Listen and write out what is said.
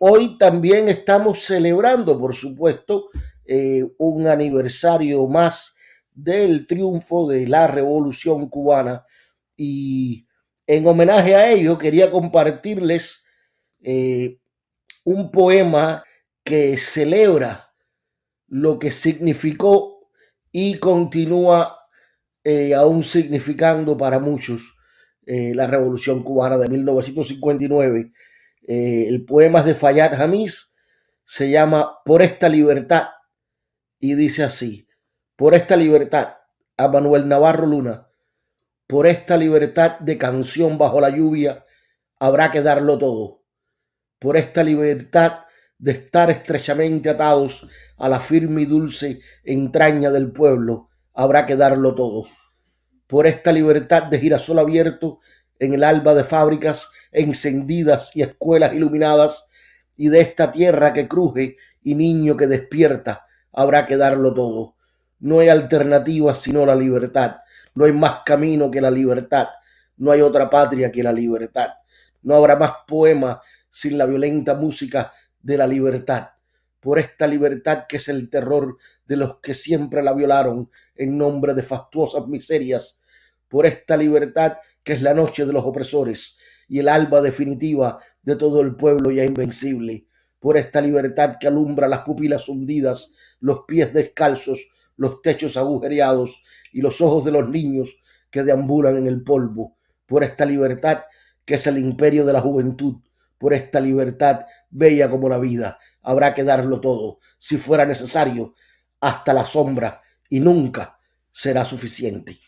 Hoy también estamos celebrando, por supuesto, eh, un aniversario más del triunfo de la revolución cubana. Y en homenaje a ello quería compartirles eh, un poema que celebra lo que significó y continúa eh, aún significando para muchos la revolución cubana de 1959 eh, el poema de Fayad Hamis, se llama Por esta libertad y dice así, por esta libertad a Manuel Navarro Luna, por esta libertad de canción bajo la lluvia, habrá que darlo todo. Por esta libertad de estar estrechamente atados a la firme y dulce entraña del pueblo, habrá que darlo todo. Por esta libertad de girasol abierto en el alba de fábricas encendidas y escuelas iluminadas, y de esta tierra que cruje y niño que despierta, habrá que darlo todo. No hay alternativa sino la libertad, no hay más camino que la libertad, no hay otra patria que la libertad, no habrá más poema sin la violenta música de la libertad. Por esta libertad que es el terror de los que siempre la violaron en nombre de fastuosas miserias, por esta libertad que es la noche de los opresores, y el alba definitiva de todo el pueblo ya invencible, por esta libertad que alumbra las pupilas hundidas, los pies descalzos, los techos agujereados y los ojos de los niños que deambulan en el polvo, por esta libertad que es el imperio de la juventud, por esta libertad bella como la vida, habrá que darlo todo, si fuera necesario, hasta la sombra, y nunca será suficiente.